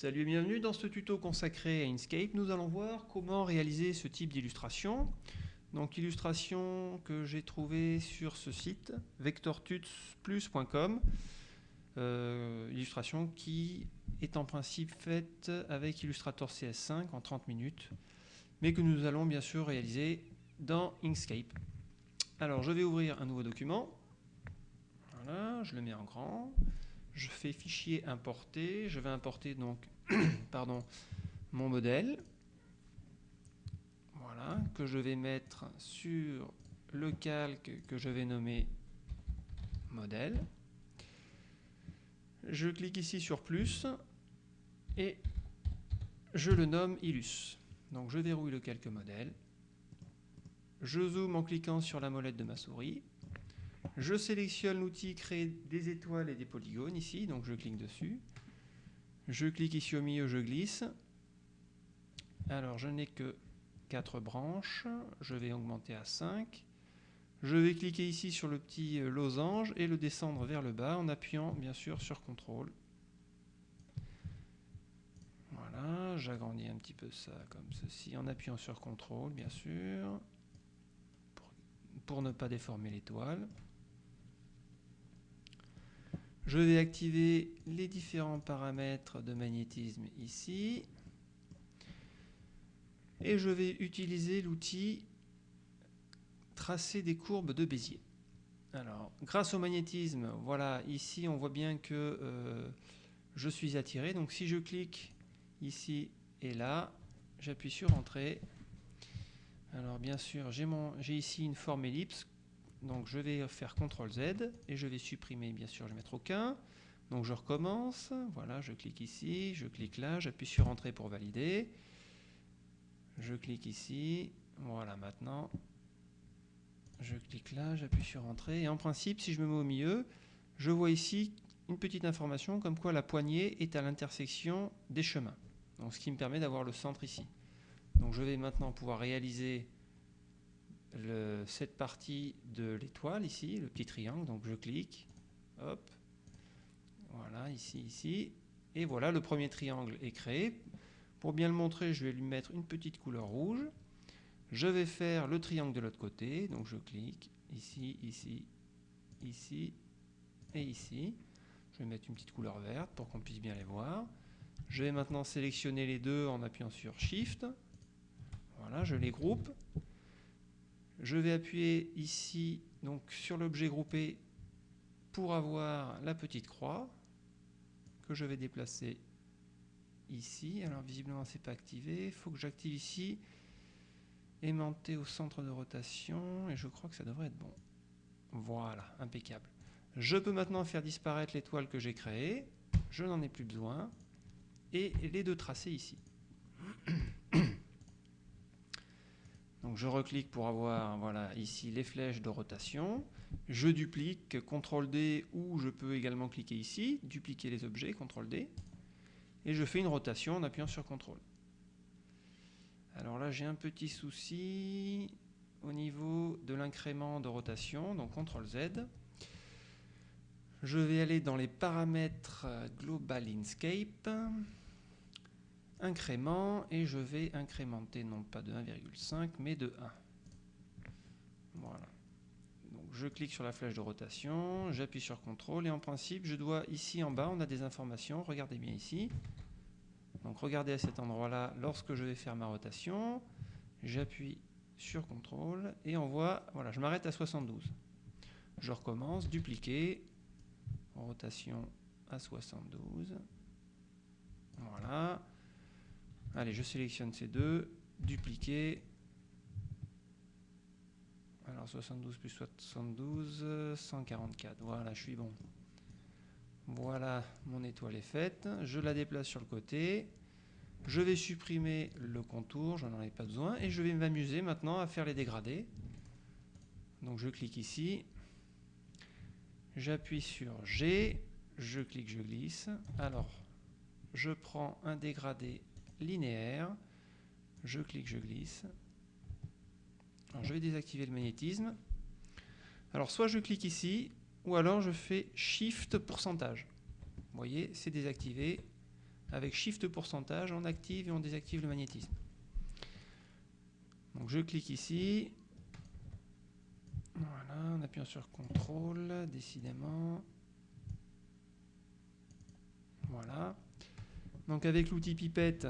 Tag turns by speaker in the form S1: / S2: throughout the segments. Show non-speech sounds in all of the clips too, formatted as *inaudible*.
S1: Salut et bienvenue dans ce tuto consacré à Inkscape. Nous allons voir comment réaliser ce type d'illustration. Donc illustration que j'ai trouvée sur ce site, vectortutsplus.com. Euh, illustration qui est en principe faite avec Illustrator CS5 en 30 minutes, mais que nous allons bien sûr réaliser dans Inkscape. Alors je vais ouvrir un nouveau document. Voilà, je le mets en grand je fais fichier importer, je vais importer donc *clears throat* pardon, mon modèle, voilà, que je vais mettre sur le calque que je vais nommer modèle. Je clique ici sur plus et je le nomme Illus. Donc je verrouille le calque modèle, je zoome en cliquant sur la molette de ma souris, je sélectionne l'outil créer des étoiles et des polygones ici, donc je clique dessus. Je clique ici au milieu, je glisse. Alors je n'ai que 4 branches, je vais augmenter à 5. Je vais cliquer ici sur le petit euh, losange et le descendre vers le bas en appuyant bien sûr sur CTRL. Voilà, j'agrandis un petit peu ça comme ceci en appuyant sur CTRL bien sûr, pour ne pas déformer l'étoile. Je vais activer les différents paramètres de magnétisme ici. Et je vais utiliser l'outil tracer des courbes de Bézier. Alors, grâce au magnétisme, voilà, ici on voit bien que euh, je suis attiré. Donc si je clique ici et là, j'appuie sur Entrée. Alors bien sûr, j'ai ici une forme ellipse donc je vais faire CTRL Z et je vais supprimer, bien sûr, je vais mettre aucun. Donc je recommence, voilà, je clique ici, je clique là, j'appuie sur Entrée pour valider. Je clique ici, voilà maintenant. Je clique là, j'appuie sur Entrée. Et en principe, si je me mets au milieu, je vois ici une petite information comme quoi la poignée est à l'intersection des chemins. Donc ce qui me permet d'avoir le centre ici. Donc je vais maintenant pouvoir réaliser cette partie de l'étoile ici, le petit triangle, donc je clique, hop, voilà, ici, ici, et voilà, le premier triangle est créé. Pour bien le montrer, je vais lui mettre une petite couleur rouge. Je vais faire le triangle de l'autre côté, donc je clique ici, ici, ici et ici. Je vais mettre une petite couleur verte pour qu'on puisse bien les voir. Je vais maintenant sélectionner les deux en appuyant sur Shift. Voilà, je les groupe. Je vais appuyer ici donc sur l'objet groupé pour avoir la petite croix que je vais déplacer ici. Alors visiblement c'est pas activé. Il faut que j'active ici aimanté au centre de rotation et je crois que ça devrait être bon. Voilà, impeccable. Je peux maintenant faire disparaître l'étoile que j'ai créée. Je n'en ai plus besoin. Et les deux tracés ici. Je reclique pour avoir voilà, ici les flèches de rotation. Je duplique, CTRL D, ou je peux également cliquer ici, dupliquer les objets, CTRL D. Et je fais une rotation en appuyant sur CTRL. Alors là j'ai un petit souci au niveau de l'incrément de rotation, donc CTRL Z. Je vais aller dans les paramètres Global Inkscape incrément et je vais incrémenter non pas de 1,5 mais de 1. Voilà. Donc je clique sur la flèche de rotation, j'appuie sur CTRL et en principe je dois ici en bas on a des informations, regardez bien ici. Donc regardez à cet endroit là lorsque je vais faire ma rotation, j'appuie sur CTRL et on voit, voilà je m'arrête à 72. Je recommence, dupliquer, rotation à 72. Voilà. Allez, je sélectionne ces deux, dupliquer. Alors 72 plus 72, 144. Voilà, je suis bon. Voilà, mon étoile est faite. Je la déplace sur le côté. Je vais supprimer le contour, je n'en ai pas besoin. Et je vais m'amuser maintenant à faire les dégradés. Donc je clique ici. J'appuie sur G. Je clique, je glisse. Alors, je prends un dégradé linéaire. Je clique, je glisse. Je vais désactiver le magnétisme. Alors, soit je clique ici, ou alors je fais Shift pourcentage. Vous voyez, c'est désactivé. avec Shift pourcentage, on active et on désactive le magnétisme. Donc je clique ici. Voilà, en appuyant sur CTRL, décidément. Voilà. Donc avec l'outil pipette,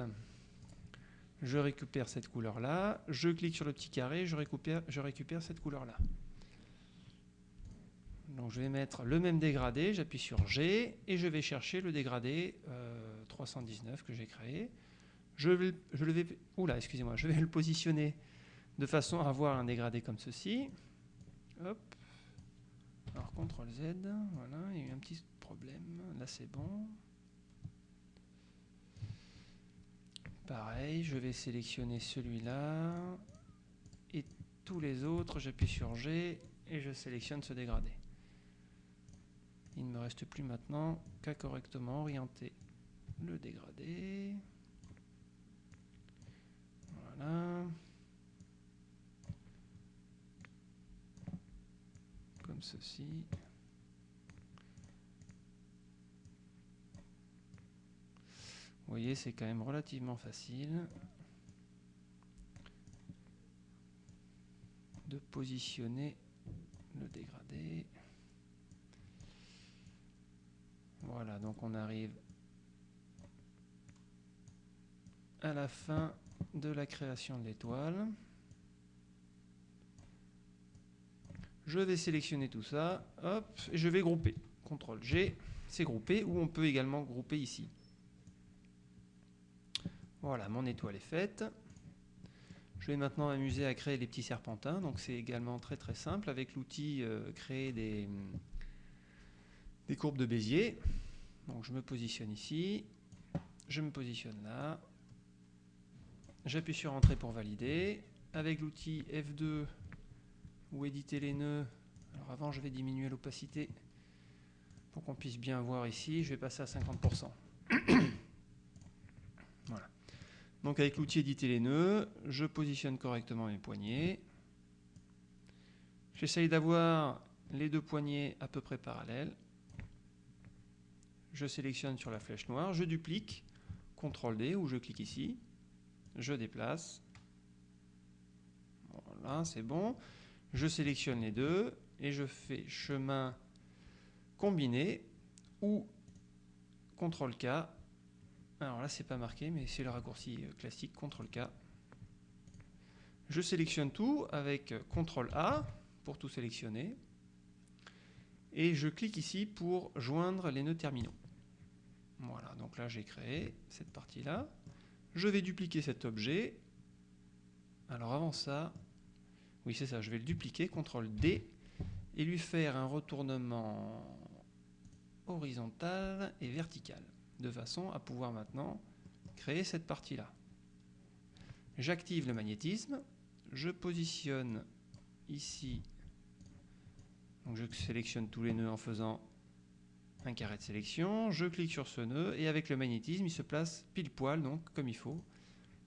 S1: je récupère cette couleur-là. Je clique sur le petit carré, je récupère, je récupère cette couleur-là. Donc je vais mettre le même dégradé, j'appuie sur G et je vais chercher le dégradé 319 euh, que j'ai créé. Je vais, le vais, oula, excusez-moi, je vais le positionner de façon à avoir un dégradé comme ceci. Hop. Alors CTRL Z, voilà, il y a eu un petit problème. Là c'est bon. Pareil, je vais sélectionner celui-là et tous les autres, j'appuie sur G et je sélectionne ce dégradé. Il ne me reste plus maintenant qu'à correctement orienter le dégradé. Voilà. Comme ceci. Vous voyez, c'est quand même relativement facile de positionner le dégradé. Voilà, donc on arrive à la fin de la création de l'étoile. Je vais sélectionner tout ça, hop, et je vais grouper. CTRL G, c'est groupé, ou on peut également grouper ici. Voilà, mon étoile est faite. Je vais maintenant m'amuser à créer des petits serpentins. Donc c'est également très très simple avec l'outil euh, créer des, courbes de Bézier. Donc je me positionne ici, je me positionne là, j'appuie sur Entrée pour valider. Avec l'outil F2 ou éditer les nœuds, alors avant je vais diminuer l'opacité pour qu'on puisse bien voir ici, je vais passer à 50%. *clears throat* Donc avec l'outil éditer les nœuds, je positionne correctement mes poignées. J'essaye d'avoir les deux poignées à peu près parallèles. Je sélectionne sur la flèche noire, je duplique, CTRL D, ou je clique ici, je déplace, voilà, c'est bon, je sélectionne les deux, et je fais chemin combiné, ou CTRL K, alors là c'est pas marqué, mais c'est le raccourci euh, classique, CTRL K, je sélectionne tout avec CTRL A pour tout sélectionner, et je clique ici pour joindre les nœuds terminaux. Voilà, donc là j'ai créé cette partie-là. Je vais dupliquer cet objet. Alors avant ça, oui c'est ça, je vais le dupliquer, CTRL D, et lui faire un retournement horizontal et vertical, de façon à pouvoir maintenant créer cette partie-là. J'active le magnétisme, je positionne ici, donc je sélectionne tous les nœuds en faisant un carré de sélection, je clique sur ce nœud et avec le magnétisme, il se place pile poil, donc comme il faut,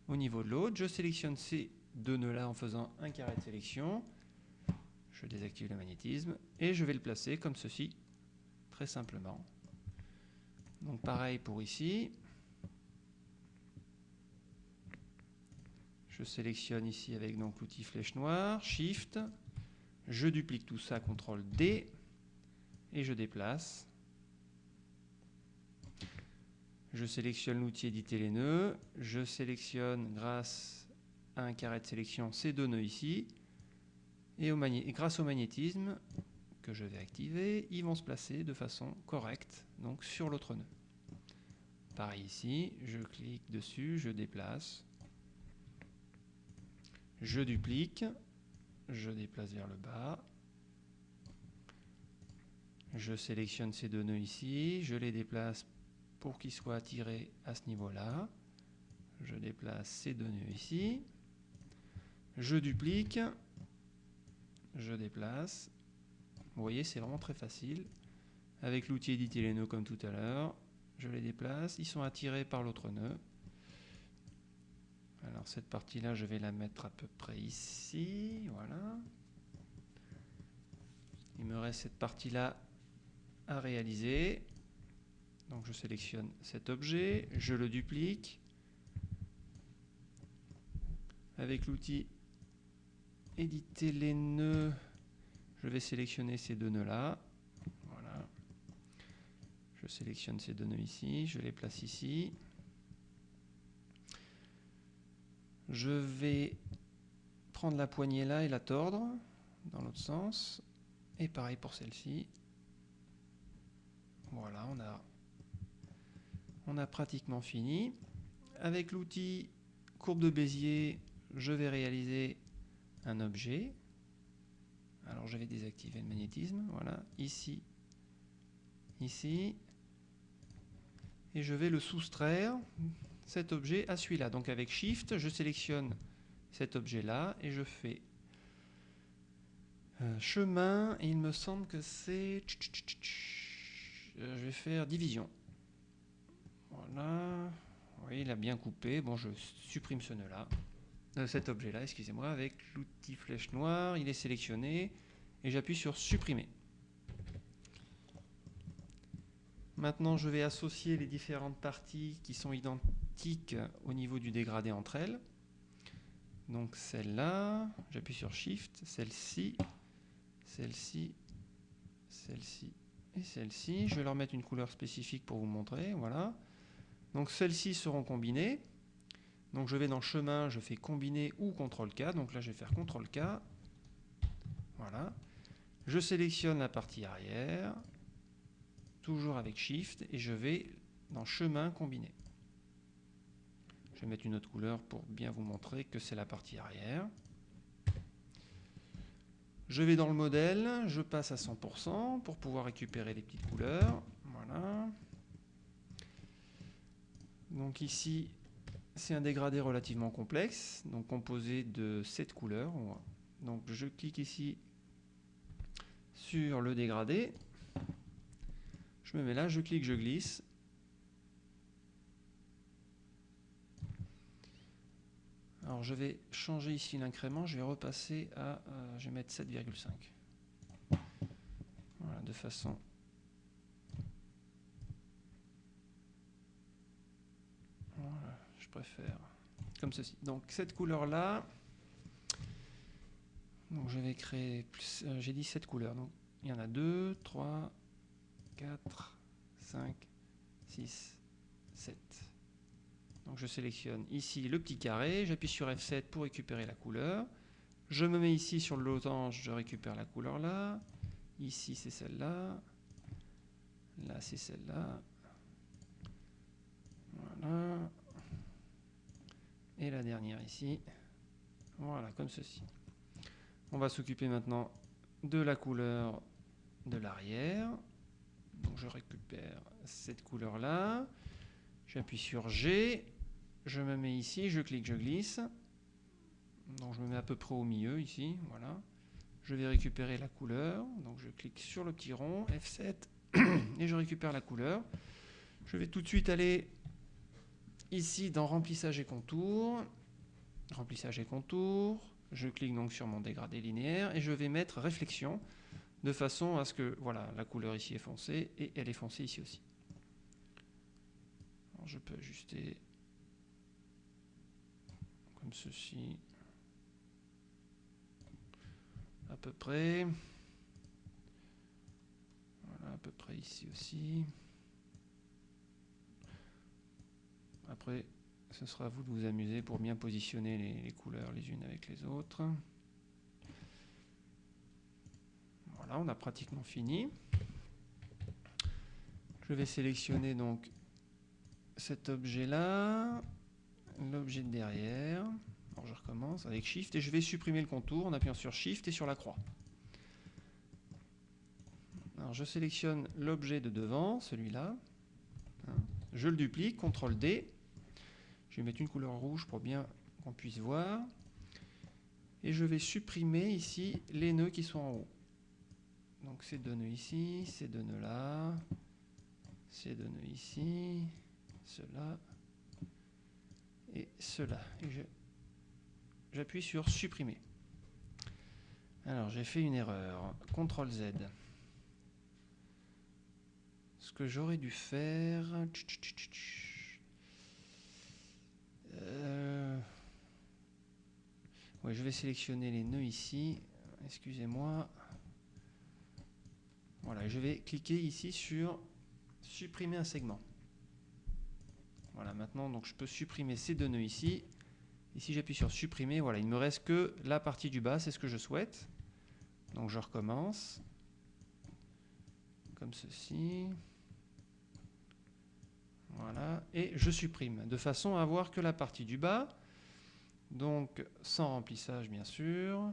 S1: au niveau de l'autre. Je sélectionne ces deux nœuds-là en faisant un carré de sélection. Je désactive le magnétisme et je vais le placer comme ceci, très simplement. Donc pareil pour ici. Je sélectionne ici avec l'outil flèche noire, Shift, je duplique tout ça, CTRL D, et je déplace. Je sélectionne l'outil éditer les nœuds. Je sélectionne grâce à un carré de sélection ces deux nœuds ici. Et, grâce au magnétisme que je vais activer, ils vont se placer de façon correcte donc sur l'autre nœud. Pareil ici, je clique dessus, je déplace, je duplique, je déplace vers le bas, je sélectionne ces deux nœuds ici, je les déplace pour qu'il soit attiré à ce niveau-là. Je déplace ces deux nœuds ici. Je duplique. Je déplace. Vous voyez, c'est vraiment très facile. Avec l'outil éditer les nœuds comme tout à l'heure, je les déplace. Ils sont attirés par l'autre nœud. Alors cette partie-là, je vais la mettre à peu près ici. Voilà. Il me reste cette partie-là à réaliser. Donc je sélectionne cet objet, je le duplique. Avec l'outil éditer les nœuds, je vais sélectionner ces deux nœuds là. Voilà. Je sélectionne ces deux nœuds ici, je les place ici. Je vais prendre la poignée là et la tordre dans l'autre sens. Et pareil pour celle-ci. Voilà, on a, on a pratiquement fini. Avec l'outil courbe de Bézier, je vais réaliser un objet. Alors je vais désactiver le magnétisme, voilà, ici, ici, et je vais le soustraire, cet objet, à celui-là. Donc avec Shift, je sélectionne cet objet-là et je fais chemin, et il me semble que c'est... Euh, je vais faire division. Voilà. Oui, il a bien coupé. Bon, je supprime ce nœud-là. Euh, cet objet-là, excusez-moi, avec l'outil flèche noire, il est sélectionné, et j'appuie sur supprimer. Maintenant, je vais associer les différentes parties qui sont identiques au niveau du dégradé entre elles. Donc celle-là, j'appuie sur Shift, celle-ci, celle-ci, celle-ci et celle-ci. Je vais leur mettre une couleur spécifique pour vous montrer, voilà. Donc celles-ci seront combinées. Donc je vais dans chemin, je fais combiner ou CTRL-K. Donc là je vais faire CTRL-K. Voilà. Je sélectionne la partie arrière, toujours avec Shift, et je vais dans chemin combiner. Je vais mettre une autre couleur pour bien vous montrer que c'est la partie arrière. Je vais dans le modèle, je passe à 100% pour pouvoir récupérer les petites couleurs. Voilà. Donc ici, c'est un dégradé relativement complexe, donc composé de 7 couleurs. Donc je clique ici sur le dégradé. Je me mets là, je clique, je glisse. Alors je vais changer ici l'incrément, je vais repasser à, euh, je vais mettre 7,5. Voilà, de façon Voilà, je préfère comme ceci. Donc cette couleur-là, je vais créer euh, j'ai dit 7 couleurs. Donc il y en a 2, 3, 4, 5, 6, 7. Donc je sélectionne ici le petit carré, j'appuie sur F7 pour récupérer la couleur. Je me mets ici sur le losange, je récupère la couleur là. Ici c'est celle-là. Là c'est celle-là. Voilà. Et la dernière ici. Voilà, comme ceci. On va s'occuper maintenant de la couleur de l'arrière. Donc je récupère cette couleur-là. J'appuie sur G. Je me mets ici, je clique, je glisse. Donc je me mets à peu près au milieu ici. Voilà. Je vais récupérer la couleur. Donc je clique sur le petit rond, F7, *clears throat* et je récupère la couleur. Je vais tout de suite aller Ici, dans remplissage et contour, remplissage et contour, je clique donc sur mon dégradé linéaire et je vais mettre réflexion de façon à ce que voilà, la couleur ici est foncée et elle est foncée ici aussi. je peux ajuster comme ceci à peu près. Voilà, à peu près ici aussi. Après, ce sera à vous de vous amuser pour bien positionner les, couleurs les unes avec les autres. Voilà, on a pratiquement fini. Je vais sélectionner donc cet objet-là, l'objet de derrière. Alors je recommence avec Shift et je vais supprimer le contour en appuyant sur Shift et sur la croix. Alors je sélectionne l'objet de devant, celui-là. Hein. Je le duplique, CTRL D, je vais mettre une couleur rouge pour bien qu'on puisse voir. Et je vais supprimer ici les nœuds qui sont en haut. Donc ces deux nœuds ici, ces deux nœuds là, ces deux nœuds ici, cela et cela. Et j'appuie sur supprimer. Alors j'ai fait une erreur. CTRL Z. ce que j'aurais dû faire... Euh, je vais sélectionner les nœuds ici. Excusez-moi. Voilà, je vais cliquer ici sur supprimer un segment. Voilà, maintenant donc je peux supprimer ces deux nœuds ici. Si j'appuie sur supprimer, voilà, il ne me reste que la partie du bas, c'est ce que je souhaite. Donc je recommence. Comme ceci. Voilà, et je supprime, de façon à avoir que la partie du bas. Donc sans remplissage bien sûr.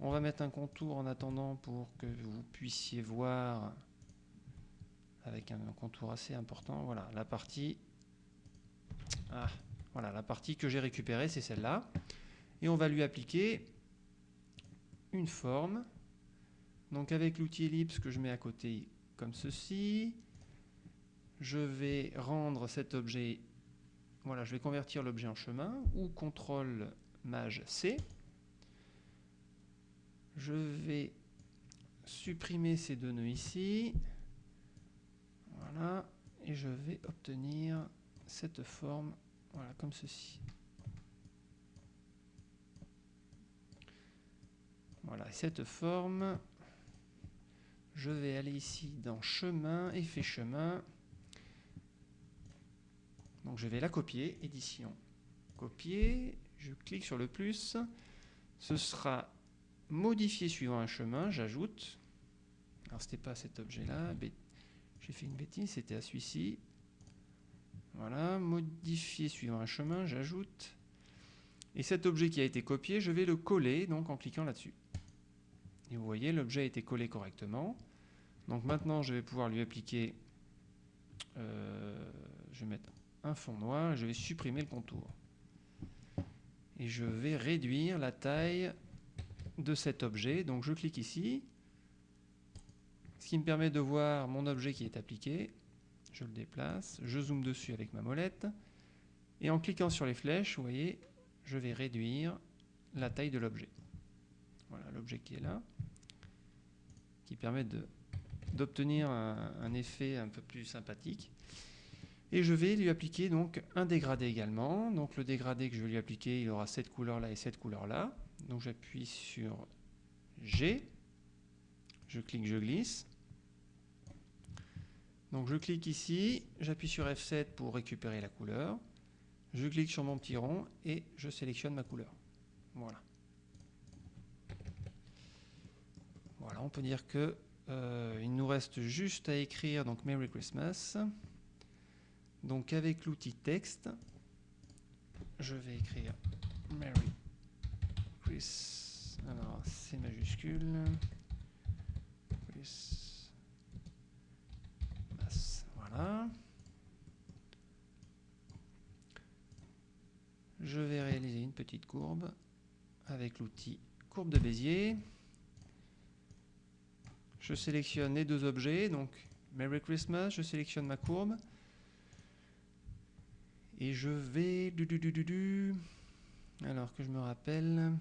S1: On va mettre un contour en attendant pour que vous puissiez voir avec un contour assez important. Voilà, la partie, ah, voilà, la partie que j'ai récupérée, c'est celle-là. Et on va lui appliquer une forme. Donc avec l'outil ellipse que je mets à côté comme ceci, je vais rendre cet objet, voilà, je vais convertir l'objet en chemin, ou CTRL MAJ C. Je vais supprimer ces deux nœuds ici. Voilà. Et je vais obtenir cette forme, voilà, comme ceci. Voilà, cette forme, je vais aller ici dans chemin, effet chemin. Donc je vais la copier, édition, copier, je clique sur le plus, ce sera modifié suivant un chemin, j'ajoute, alors c'était pas cet objet-là, j'ai fait une bêtise, c'était à celui-ci, voilà, modifier suivant un chemin, j'ajoute, et cet objet qui a été copié, je vais le coller donc en cliquant là-dessus. Et vous voyez, l'objet a été collé correctement. Donc maintenant, je vais pouvoir lui appliquer, euh, je vais mettre un fond noir, je vais supprimer le contour. Et je vais réduire la taille de cet objet. Donc je clique ici, ce qui me permet de voir mon objet qui est appliqué. Je le déplace, je zoome dessus avec ma molette. Et en cliquant sur les flèches, vous voyez, je vais réduire la taille de l'objet. Voilà l'objet qui est là, qui permet d'obtenir un, un, effet un peu plus sympathique. Et je vais lui appliquer donc un dégradé également. Donc le dégradé que je vais lui appliquer, il aura cette couleur là et cette couleur là. Donc j'appuie sur G, je clique, je glisse. Donc je clique ici, j'appuie sur F7 pour récupérer la couleur. Je clique sur mon petit rond et je sélectionne ma couleur. Voilà. Voilà, on peut dire que euh, il nous reste juste à écrire donc Merry Christmas. Donc avec l'outil texte, je vais écrire Merry Chris. Alors c'est majuscule. Chris. Voilà. Je vais réaliser une petite courbe avec l'outil courbe de Bézier. Je sélectionne les deux objets, donc Merry Christmas, je sélectionne ma courbe. Et je vais... Du, du, du, alors que je me rappelle...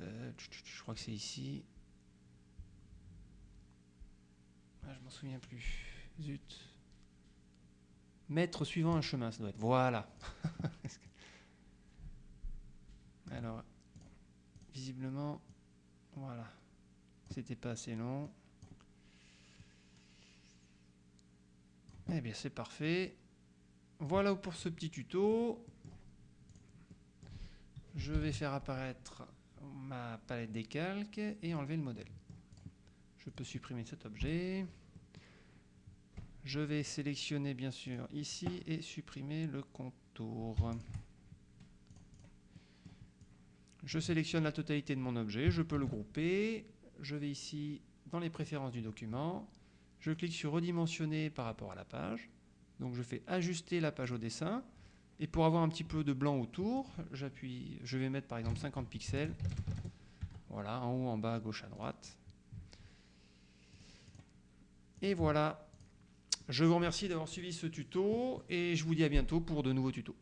S1: Euh, je crois que c'est ici. Ah, je m'en souviens plus. Zut. Mettre suivant un chemin, ça doit être. Voilà. *laughs* alors, visiblement, voilà. C'était pas assez long. Eh bien, c'est parfait. Voilà pour ce petit tuto. Je vais faire apparaître ma palette des calques et enlever le modèle. Je peux supprimer cet objet. Je vais sélectionner bien sûr ici et supprimer le contour. Je sélectionne la totalité de mon objet, je peux le grouper. Je vais ici dans les préférences du document je clique sur redimensionner par rapport à la page. Donc je fais ajuster la page au dessin. Et pour avoir un petit peu de blanc autour, je vais mettre par exemple 50 pixels. Voilà, en haut, en bas, à gauche, à droite. Et voilà. Je vous remercie d'avoir suivi ce tuto et je vous dis à bientôt pour de nouveaux tutos.